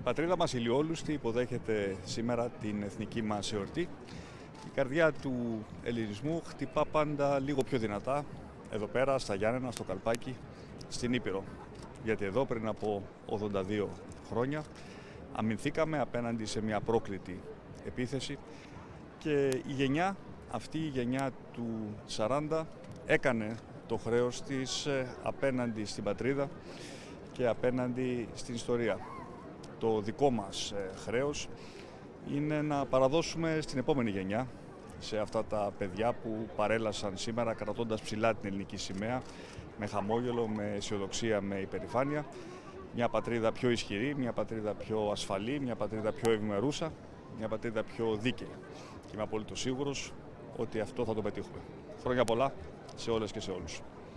Η πατρίδα μας ηλιόλουστη υποδέχεται σήμερα την εθνική μας εορτή. Η καρδιά του ελληνισμού χτυπά πάντα λίγο πιο δυνατά εδώ πέρα στα Γιάννενα, στο Καλπάκι, στην Ήπειρο. Γιατί εδώ πριν από 82 χρόνια αμυνθήκαμε απέναντι σε μια πρόκλητη επίθεση και η γενιά, αυτή η γενιά του 40 έκανε το χρέος της ε, απέναντι στην πατρίδα και απέναντι στην ιστορία. Το δικό μας ε, χρέος είναι να παραδώσουμε στην επόμενη γενιά, σε αυτά τα παιδιά που παρέλασαν σήμερα κρατώντας ψηλά την ελληνική σημαία, με χαμόγελο, με αισιοδοξία, με υπερηφάνεια, μια πατρίδα πιο ισχυρή, μια πατρίδα πιο ασφαλή, μια πατρίδα πιο ευημερούσα, μια πατρίδα πιο δίκαιη. Και είμαι απόλυτος σίγουρος ότι αυτό θα το πετύχουμε. Χρόνια πολλά σε όλες και σε όλους.